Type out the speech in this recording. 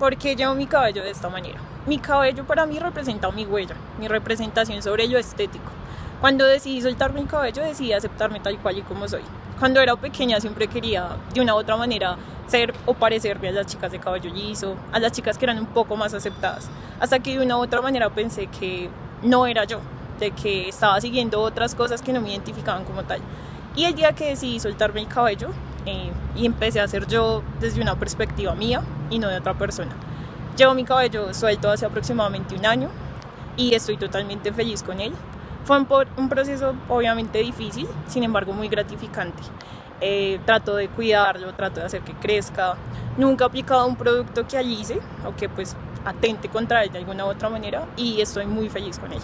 ¿Por qué llevo mi cabello de esta manera? Mi cabello para mí representa mi huella, mi representación sobre lo estético. Cuando decidí soltar mi cabello, decidí aceptarme tal cual y como soy. Cuando era pequeña siempre quería, de una u otra manera, ser o parecerme a las chicas de cabello liso, a las chicas que eran un poco más aceptadas. Hasta que de una u otra manera pensé que no era yo, de que estaba siguiendo otras cosas que no me identificaban como tal. Y el día que decidí soltarme el cabello eh, y empecé a ser yo desde una perspectiva mía y no de otra persona. Llevo mi cabello suelto hace aproximadamente un año y estoy totalmente feliz con él. Fue un, un proceso obviamente difícil, sin embargo muy gratificante. Eh, trato de cuidarlo, trato de hacer que crezca. Nunca he aplicado un producto que alice o que pues atente contra él de alguna u otra manera y estoy muy feliz con él.